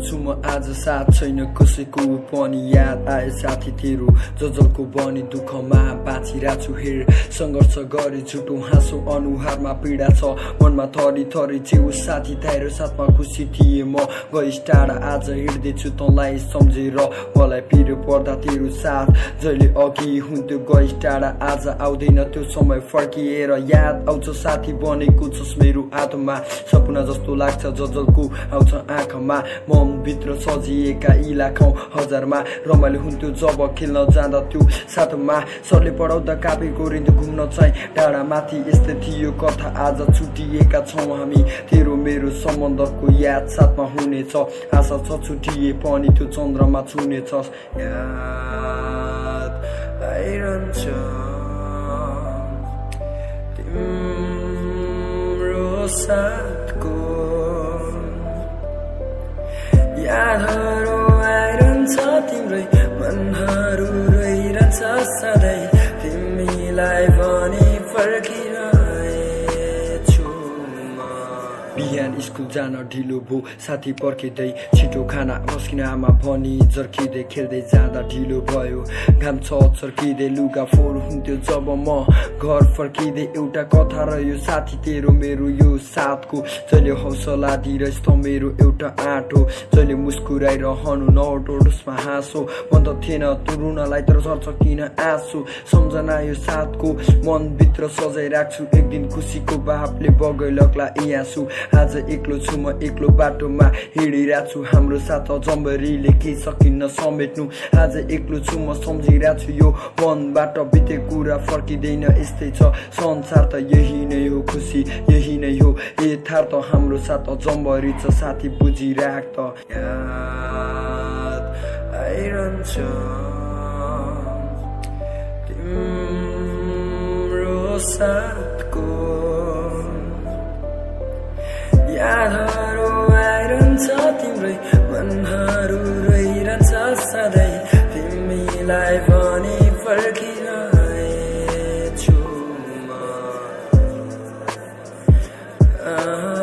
छु म आज साथ छैन कसैको पनि याद आए साथी तेरो जजलको बनी दुःखमा बाँचिरहेको छु हेर सङ्घर्ष गरे झुटो हाँसो अनुहारमा पीडा छ मनमा थरी थरी छेउ साथी तारो साथमा खुसी थिएँ म गइस टाढा आज हिँड्दैछु तँलाई सम्झेर मलाई पिरो पर्दा तेरो साथ जहिले अघि हुन्थ्यो गइस टाढा आज आउँदैन त्यो समय फर्किएर याद आउँछ साथी बनेको छस् मेरो आत्मा सपना जस्तो लाग्छ जजलको आउँछ आँखामा मनभित्र सजिएका यी लाखौँ हजारमा रमाइलो हुन्थ्यो जब खेल्न जाँदा त्यो साथमा सरले पढाउँदा कापी गोरिन्थ्यो घुम्न चाहिँ टाढा माथि यस्तै थियो कथा आज छुटिएका छौँ हामी तेरो मेरो सम्बन्धको याद साथमा हुनेछ आशा छ छुटिए पनि त्यो चन्द्रमा छुनेछ आइरहन्छ तिम्रो यादहरू आइरहन्छ तिम्रै मनहरू रोइरहन्छ सधैँ तिमीलाई बिहान स्कुल जान ढिलो भो। साथी पर्खिँदै छिटो खाना पस्किन आमा भनी जर्किँदै खेल्दै जाँदा ढिलो भयो। घाम छ चर्किँदै लुगा फोहोर हुन्थ्यो जब म घर फर्किँदै। एउटा कथा रह्यो साथी तेरो मेरो यो साथको। जहिले हौसला दिइरहेछ त मेरो एउटा आँटो। जहिले मुस्कुराइरहनु नटोडोसमा हाँसो। मन त थिएन तुरुनलाई तर सर्छ किन आँसु। सम्झना यो साथको मनभित्र सजाइराख्छु। एक दिन खुसीको बापले बगैलग्ला याँसु आज एक्लो छु म एक्लो बाटोमा हिँडिरहेको छु हाम्रो साथ जम्बरीले केही सकिन्न समेट्नु। आज एक्लो छु म सम्झिरहेको छु यो मनबाट बिते कुरा फर्किँदैन। यस्तै छ संसार त यही नै हो खुसी यही नै हो यथार्थ। हाम्रो साथ जम्बरी छ साथी बुझिराख त। आइरहन्छ। तिम्रो आइरहन्छ तिम्रै मनहरू रोइरहन्छ सधैँ। तिमीलाई म।